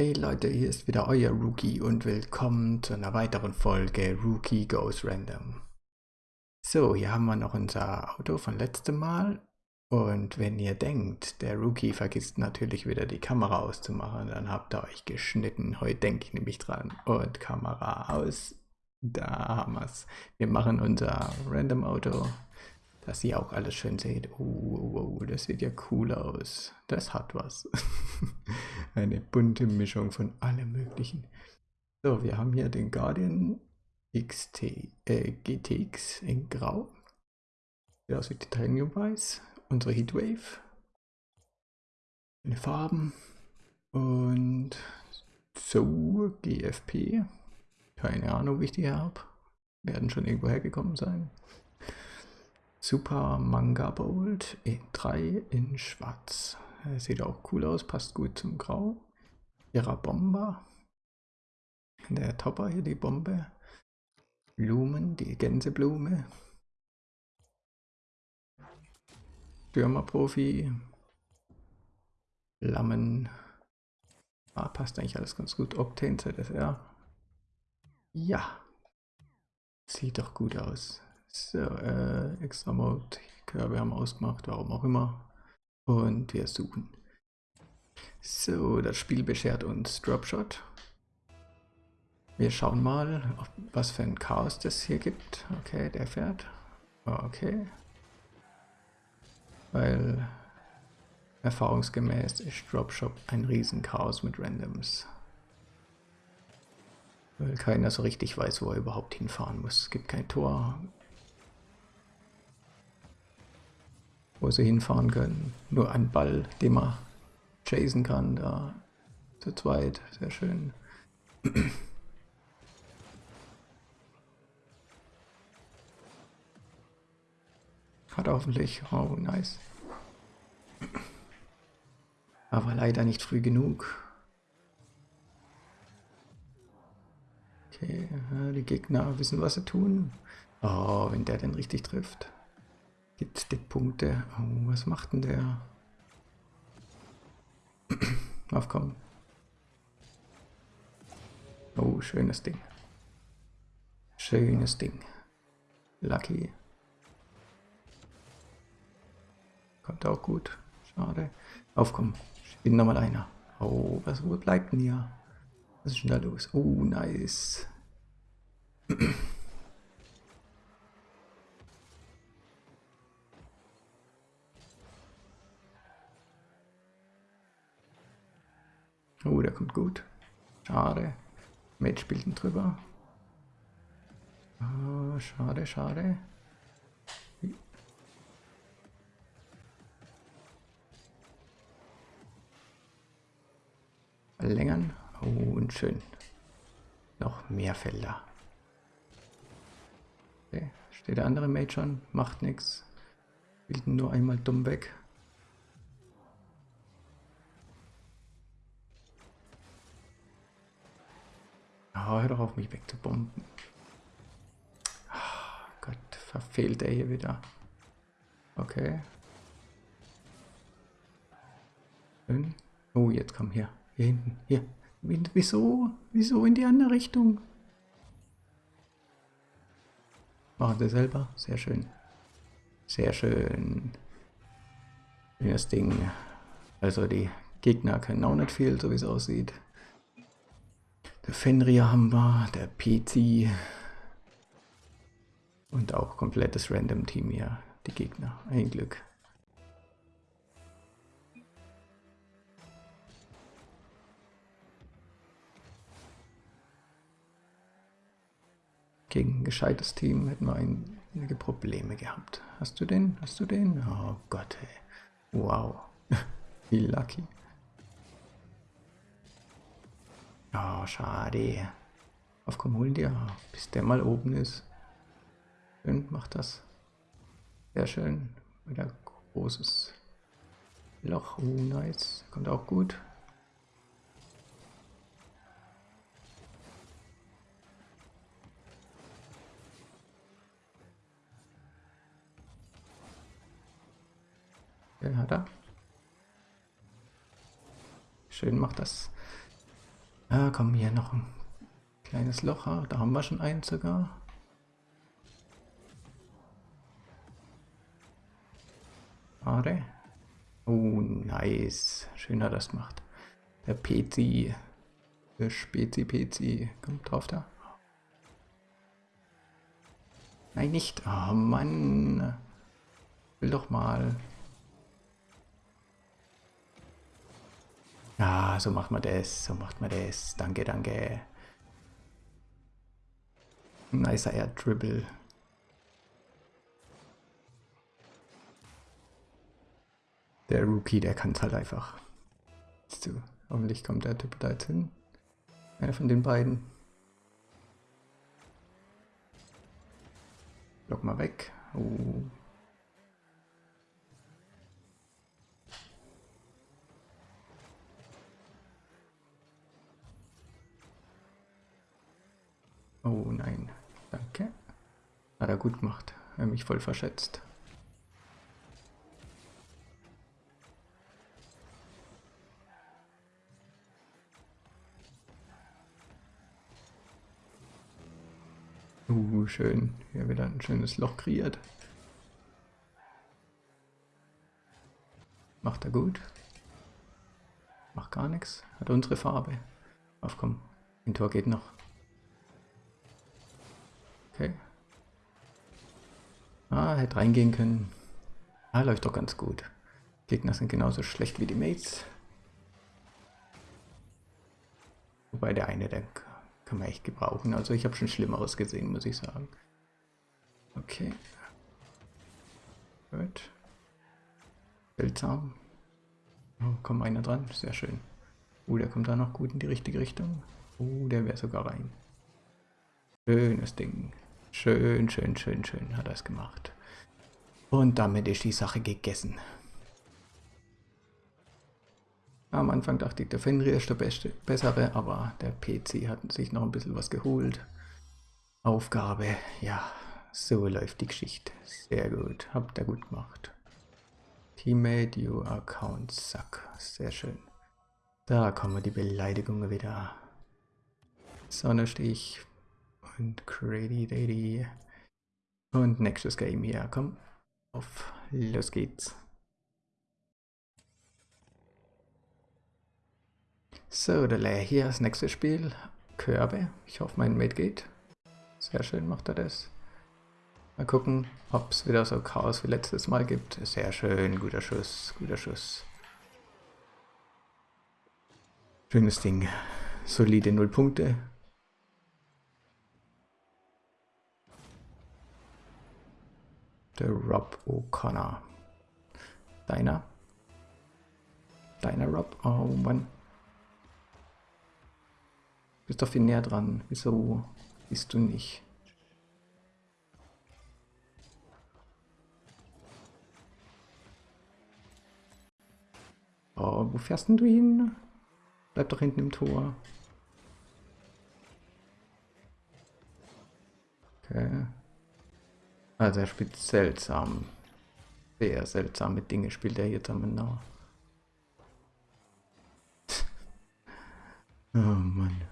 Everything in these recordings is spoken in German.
Hey Leute, hier ist wieder euer Rookie und willkommen zu einer weiteren Folge Rookie Goes Random. So, hier haben wir noch unser Auto von letztem Mal und wenn ihr denkt, der Rookie vergisst natürlich wieder die Kamera auszumachen, dann habt ihr euch geschnitten. Heute denke ich nämlich dran. Und Kamera aus. Da haben wir es. Wir machen unser Random Auto dass ihr auch alles schön seht. Oh, oh, oh, das sieht ja cool aus. Das hat was. Eine bunte Mischung von allem möglichen. So, wir haben hier den Guardian XT, äh, GTX in Grau. Sieht aus wie Titanium Weiß. Unsere Heatwave. In Farben. Und so, GFP. Keine Ahnung, wie ich die habe. Werden schon irgendwo hergekommen sein. Super Manga Bold E3 in schwarz. Sieht auch cool aus, passt gut zum Grau. Ihrer Bomber. Der Topper hier, die Bombe. Blumen, die Gänseblume. Stürmerprofi. Lammen. Ah, passt eigentlich alles ganz gut. Octane ZSR. Ja. Sieht doch gut aus. So, äh, extra Mode, Körbe haben ausgemacht, warum auch immer. Und wir suchen. So, das Spiel beschert uns Dropshot. Wir schauen mal, was für ein Chaos das hier gibt. Okay, der fährt. Okay. Weil erfahrungsgemäß ist Dropshot ein Riesenchaos mit Randoms. Weil keiner so richtig weiß, wo er überhaupt hinfahren muss. Es gibt kein Tor, wo sie hinfahren können. Nur ein Ball, den man chasen kann, da zu zweit, sehr schön. Hat hoffentlich, oh nice. Aber leider nicht früh genug. Okay, die Gegner wissen, was sie tun. Oh, wenn der denn richtig trifft. Gibt die Punkte. Oh, was macht denn der? Aufkommen. Oh, schönes Ding. Schönes Ding. Lucky. Kommt auch gut. Schade. Aufkommen. Ich bin nochmal einer. Oh, was bleibt denn hier? Was ist denn da los? Oh, nice. Oh, der kommt gut. Schade. Mate spielt ihn drüber. Oh, schade, schade. Verlängern. Oh, und schön. Noch mehr Felder. Okay. Steht der andere Mate schon? Macht nichts. Ihn nur einmal dumm weg. Oh, hör doch auf, mich wegzubomben. Oh Gott, verfehlt er hier wieder. Okay. Schön. Oh, jetzt komm hier. Hier hinten. Hier. Wieso? Wieso in die andere Richtung? Machen sie selber. Sehr schön. Sehr schön. Das Ding. Also die Gegner können auch nicht viel, so wie es aussieht. Fenrir haben wir, der PC und auch komplettes Random Team hier, die Gegner. Ein Glück. Gegen ein gescheites Team hätten wir einige Probleme gehabt. Hast du den? Hast du den? Oh Gott, ey. Wow. Wie lucky. Oh, schade. Auf komm, hol dir, bis der mal oben ist. Schön, macht das. Sehr schön. Wieder großes Loch. Oh, nice. Kommt auch gut. Den hat er. Schön macht das. Ah, komm, hier noch ein kleines Loch. Ah, Da haben wir schon eins sogar. Schade. Oh, nice. Schön hat das gemacht. Der PC. Der Spezi PC. Kommt drauf da. Nein, nicht. Oh Mann. Will doch mal. Ja, so macht man das. So macht man das. Danke, danke. Nicer Air Dribble. Der Rookie, der kann es halt einfach. So, hoffentlich kommt der Typ da jetzt hin. Einer von den beiden. Block mal weg. Oh. Oh nein, danke. Hat er gut gemacht. Er mich voll verschätzt. Uh, schön. Hier wieder ein schönes Loch kreiert. Macht er gut. Macht gar nichts. Hat unsere Farbe. Auf komm. Ein Tor geht noch. Okay. Ah, hätte reingehen können. Ah, läuft doch ganz gut. Gegner sind genauso schlecht wie die Mates. Wobei der eine, der kann man echt gebrauchen. Also ich habe schon Schlimmeres gesehen, muss ich sagen. Okay. Gut. Seltsam. Oh, kommt einer dran. Sehr schön. Oh, der kommt da noch gut in die richtige Richtung. Oh, der wäre sogar rein. Schönes Ding. Schön, schön, schön, schön hat er es gemacht. Und damit ist die Sache gegessen. Am Anfang dachte ich, der Fenrir ist der beste, bessere, aber der PC hat sich noch ein bisschen was geholt. Aufgabe, ja, so läuft die Geschichte. Sehr gut, habt ihr gut gemacht. Teammate, you account suck. Sehr schön. Da kommen die Beleidigungen wieder. Sonnenstich und Crazy Daddy. Und nächstes Game hier, komm. Auf, los geht's. So, der hier das nächste Spiel. Körbe. Ich hoffe, mein Mate geht. Sehr schön macht er das. Mal gucken, ob es wieder so Chaos wie letztes Mal gibt. Sehr schön, guter Schuss, guter Schuss. Schönes Ding. Solide 0 Punkte. Der Rob O'Connor. Deiner? Deiner Rob? Oh Mann. Bist doch viel näher dran. Wieso bist du nicht? Oh, wo fährst denn du hin? Bleib doch hinten im Tor. Okay. Also er spielt seltsam. Sehr seltsame Dinge spielt er hier zusammen. oh Mann.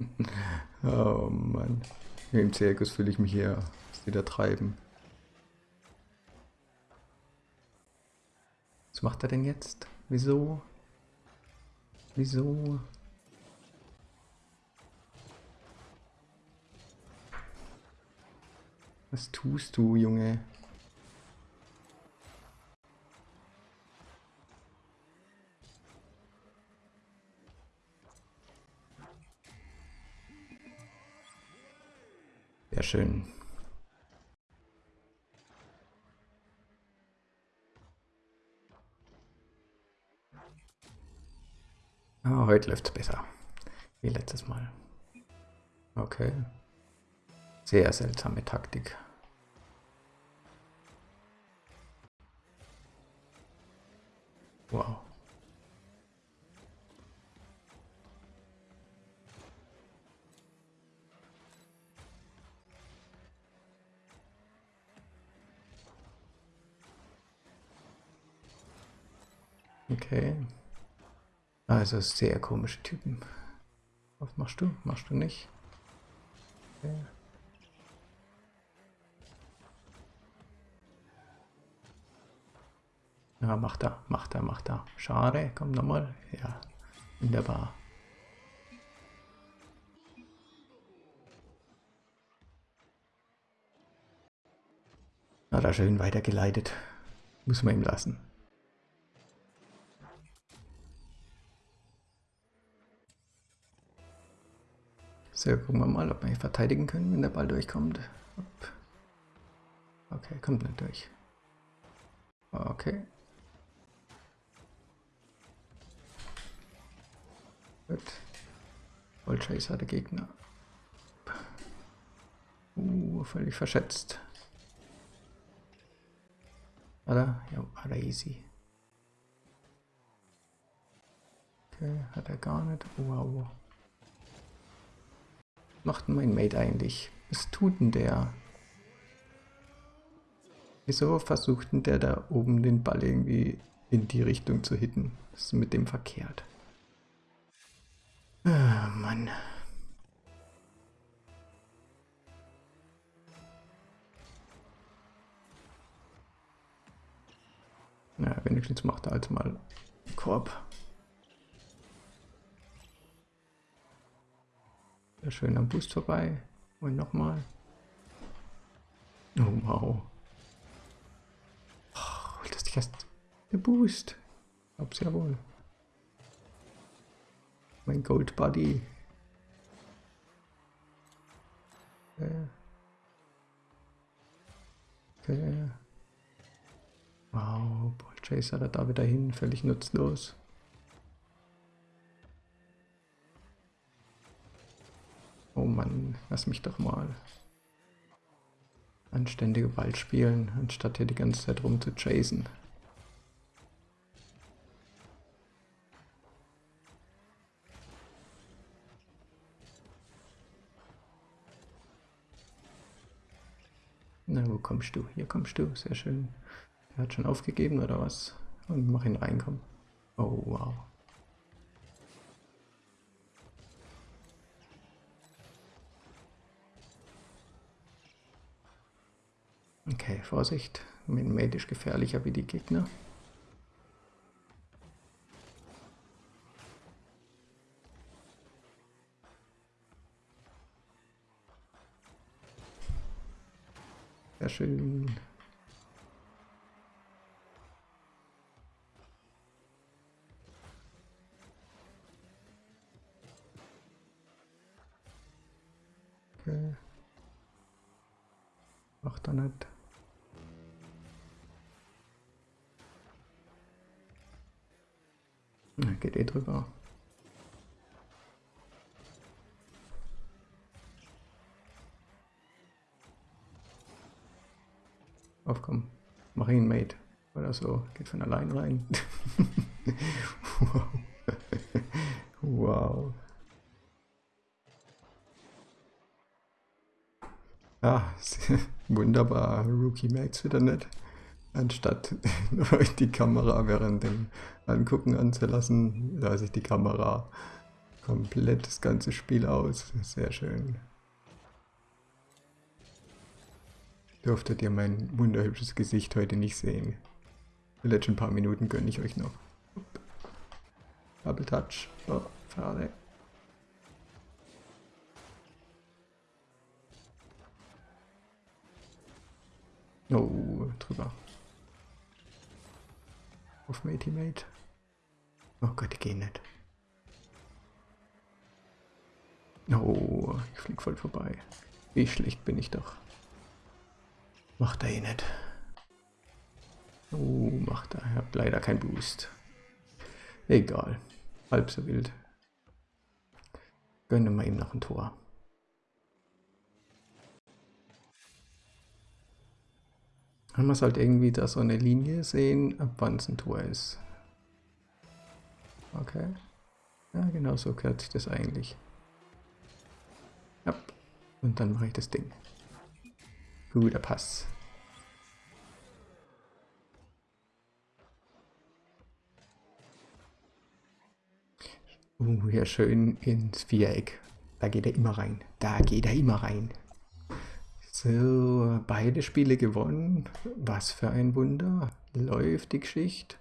Oh Mann. Im Zirkus fühle ich mich hier, da treiben. Was macht er denn jetzt? Wieso? Wieso? Was tust du, Junge? Sehr schön. Ah, heute läuft es besser. Wie letztes Mal. Okay. Sehr seltsame Taktik. Wow. Okay. Also sehr komische Typen. Was machst du? Machst du nicht? Okay. Ja, macht er, macht er, macht er. Schade, komm nochmal. Ja, wunderbar. Hat er schön weitergeleitet. Muss man ihm lassen. So, gucken wir mal, ob wir hier verteidigen können, wenn der Ball durchkommt. Okay, kommt nicht durch. Okay. Gut. Vollchaser der Gegner. Uh, völlig verschätzt. Oder? Ja, er easy. Okay, hat er gar nicht. Wow. Macht denn mein Mate eigentlich? Was tut denn der? Wieso versucht denn der da oben den Ball irgendwie in die Richtung zu hitten? Was ist mit dem verkehrt? Ah, Mann. Na, ja, wenigstens macht er halt mal Korb. Schön am Boost vorbei. Und nochmal. Oh, wow. Oh, das ist erst der Boost. Glaub's ja wohl. Mein Gold Buddy. Okay. okay. Wow, Ball Chaser da wieder hin, völlig nutzlos. Oh Mann, lass mich doch mal anständige Ball spielen, anstatt hier die ganze Zeit rum zu chasen. Na, wo kommst du? Hier kommst du, sehr schön. Er hat schon aufgegeben oder was? Und mach ihn reinkommen. Oh, wow. Okay, Vorsicht. Ist gefährlicher wie die Gegner. Sehr schön. Okay. Macht er nicht. Geht eh drüber. Aufkommen. Mach. Oder so. Geht von allein rein. wow. wow. Ah, wunderbar. Rookie merkt's wieder nicht. Anstatt die Kamera während dem Angucken anzulassen, lasse ich die Kamera komplett das ganze Spiel aus. Sehr schön. Dürftet ihr mein wunderhübsches Gesicht heute nicht sehen. Die letzten paar Minuten gönne ich euch noch. Double Touch. Oh, schade. Oh, drüber. Auf Matey Mate. Oh Gott, die gehen nicht. Oh, ich flieg voll vorbei. Wie schlecht bin ich doch. Macht er eh nicht. Oh, macht er. Ich hab leider keinen Boost. Egal. Halb so wild. Gönnen wir ihm noch ein Tor. Man muss halt irgendwie da so eine Linie sehen, ab wann es ein Tor ist. Okay. Ja, genau so gehört sich das eigentlich. Ja. Und dann mache ich das Ding. Guter Pass. Uh, hier schön ins Viereck. Da geht er immer rein. Da geht er immer rein. So, beide Spiele gewonnen. Was für ein Wunder. Läuft die Geschichte.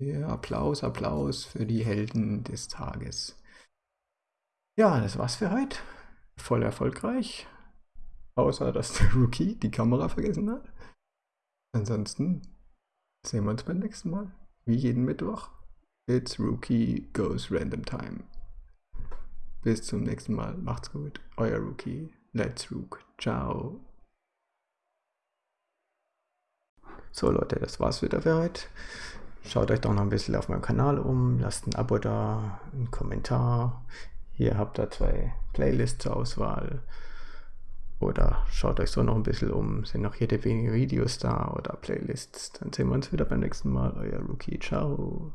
Ja, Applaus, Applaus für die Helden des Tages. Ja, das war's für heute. Voll erfolgreich. Außer, dass der Rookie die Kamera vergessen hat. Ansonsten sehen wir uns beim nächsten Mal. Wie jeden Mittwoch. It's Rookie Goes Random Time. Bis zum nächsten Mal. Macht's gut. Euer Rookie. Let's Rook. Ciao. So Leute, das war's wieder für heute. Schaut euch doch noch ein bisschen auf meinem Kanal um. Lasst ein Abo da, einen Kommentar. Hier habt ihr zwei Playlists zur Auswahl. Oder schaut euch so noch ein bisschen um. Sind noch jede wenige Videos da oder Playlists. Dann sehen wir uns wieder beim nächsten Mal. Euer Rookie. Ciao.